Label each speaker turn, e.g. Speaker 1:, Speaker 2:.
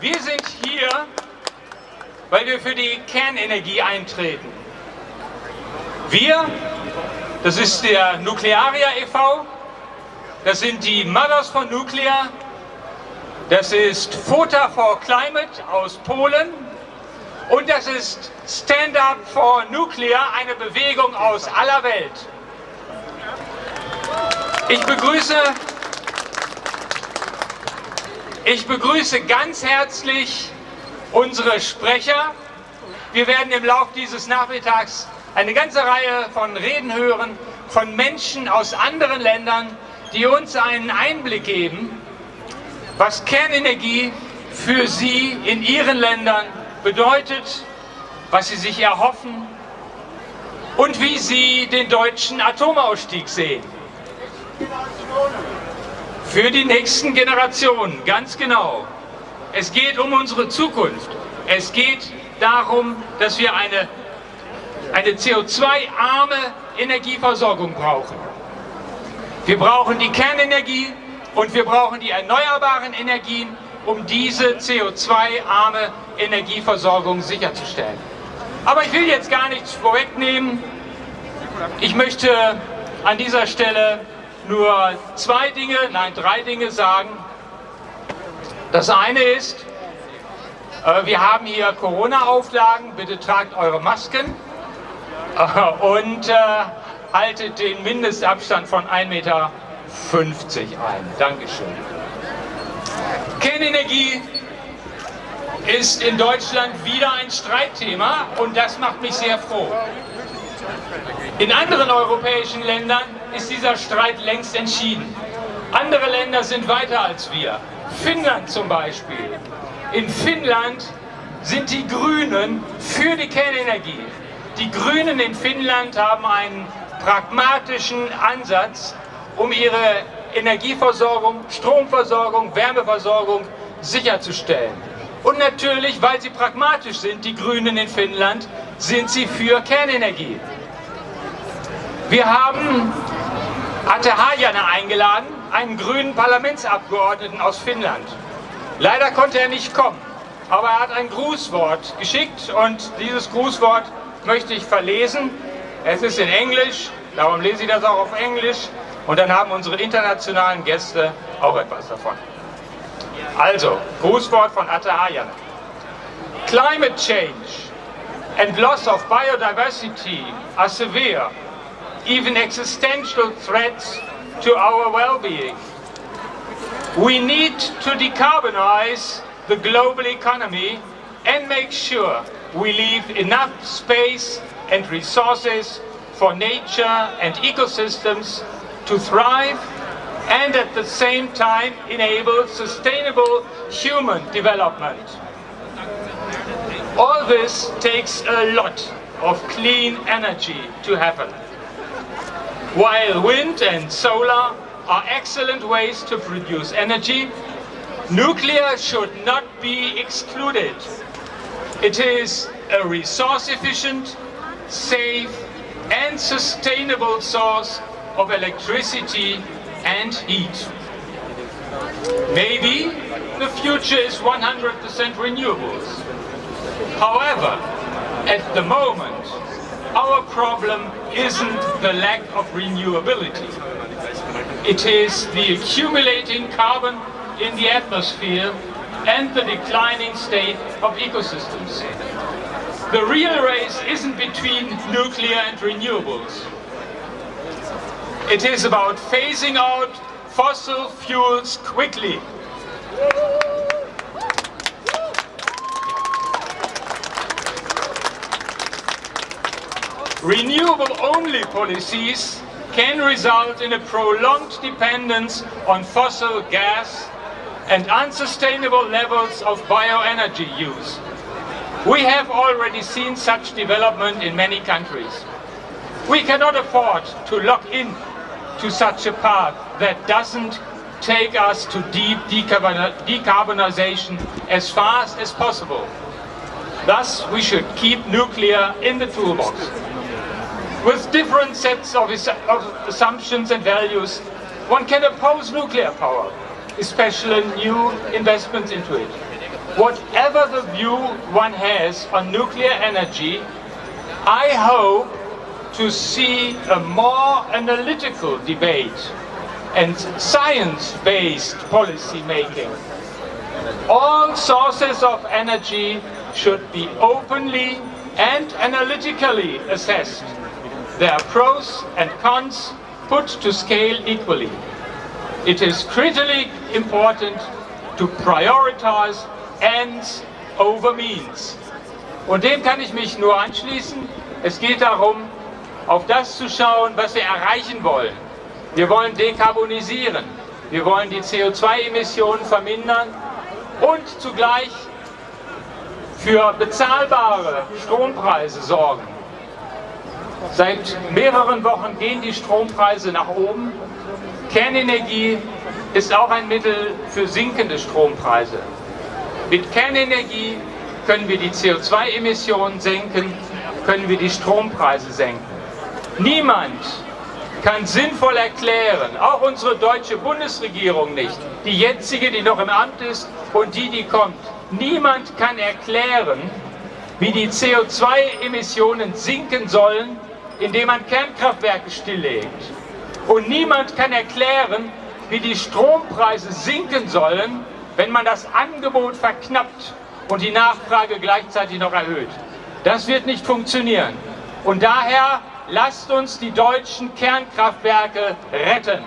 Speaker 1: Wir sind hier, weil wir für die Kernenergie eintreten. Wir, das ist der Nuklearia e.V., das sind die Mothers for Nuclear, das ist Fota for Climate aus Polen und das ist Stand Up for Nuclear, eine Bewegung aus aller Welt. Ich begrüße, ich begrüße ganz herzlich unsere Sprecher. Wir werden im Laufe dieses Nachmittags eine ganze Reihe von Reden hören von Menschen aus anderen Ländern, die uns einen Einblick geben, was Kernenergie für sie in ihren Ländern bedeutet, was sie sich erhoffen und wie sie den deutschen Atomausstieg sehen. Für die nächsten Generationen, ganz genau. Es geht um unsere Zukunft. Es geht darum, dass wir eine, eine CO2-arme Energieversorgung brauchen. Wir brauchen die Kernenergie und wir brauchen die erneuerbaren Energien, um diese CO2-arme Energieversorgung sicherzustellen. Aber ich will jetzt gar nichts vorwegnehmen. Ich möchte an dieser Stelle nur zwei Dinge, nein drei Dinge sagen. Das eine ist, äh, wir haben hier Corona-Auflagen, bitte tragt eure Masken äh, und äh, haltet den Mindestabstand von 1,50 Meter ein. Dankeschön. Kernenergie ist in Deutschland wieder ein Streitthema und das macht mich sehr froh. In anderen europäischen Ländern ist dieser Streit längst entschieden. Andere Länder sind weiter als wir. Finnland zum Beispiel. In Finnland sind die Grünen für die Kernenergie. Die Grünen in Finnland haben einen pragmatischen Ansatz, um ihre Energieversorgung, Stromversorgung, Wärmeversorgung sicherzustellen. Und natürlich, weil sie pragmatisch sind, die Grünen in Finnland, sind sie für Kernenergie. Wir haben Atte Hajana eingeladen, einen grünen Parlamentsabgeordneten aus Finnland. Leider konnte er nicht kommen, aber er hat ein Grußwort geschickt und dieses Grußwort möchte ich verlesen. Es ist in Englisch, darum lese ich das auch auf Englisch und dann haben unsere internationalen Gäste auch etwas davon. Also, Grußwort von Atta Ayana. Climate change and loss of biodiversity are severe, even existential threats to our well-being. We need to decarbonize the global economy and make sure we leave enough space and resources for nature and ecosystems to thrive and at the same time enable sustainable human development. All this takes a lot of clean energy to happen. While wind and solar are excellent ways to produce energy, nuclear should not be excluded. It is a resource-efficient, safe and sustainable source of electricity and heat. Maybe the future is 100% renewables. However, at the moment, our problem isn't the lack of renewability. It is the accumulating carbon in the atmosphere and the declining state of ecosystems. The real race isn't between nuclear and renewables. It is about phasing out fossil fuels quickly. Renewable-only policies can result in a prolonged dependence on fossil gas and unsustainable levels of bioenergy use. We have already seen such development in many countries. We cannot afford to lock in to such a path that doesn't take us to deep decarbonization as fast as possible. Thus, we should keep nuclear in the toolbox. With different sets of, of assumptions and values, one can oppose nuclear power, especially new investments into it. whatever the view one has on nuclear energy, I hope to see a more analytical debate and science-based policy making. All sources of energy should be openly and analytically assessed. Their pros and cons put to scale equally. It is critically important to prioritize ends over means. Und dem kann ich mich nur anschließen. Es geht darum, auf das zu schauen, was wir erreichen wollen. Wir wollen dekarbonisieren. Wir wollen die CO2-Emissionen vermindern und zugleich für bezahlbare Strompreise sorgen. Seit mehreren Wochen gehen die Strompreise nach oben. Kernenergie ist auch ein Mittel für sinkende Strompreise. Mit Kernenergie können wir die CO2-Emissionen senken, können wir die Strompreise senken. Niemand kann sinnvoll erklären, auch unsere deutsche Bundesregierung nicht, die jetzige, die noch im Amt ist und die, die kommt, niemand kann erklären, wie die CO2-Emissionen sinken sollen, indem man Kernkraftwerke stilllegt. Und niemand kann erklären, wie die Strompreise sinken sollen, wenn man das Angebot verknappt und die Nachfrage gleichzeitig noch erhöht. Das wird nicht funktionieren. Und daher lasst uns die deutschen Kernkraftwerke retten.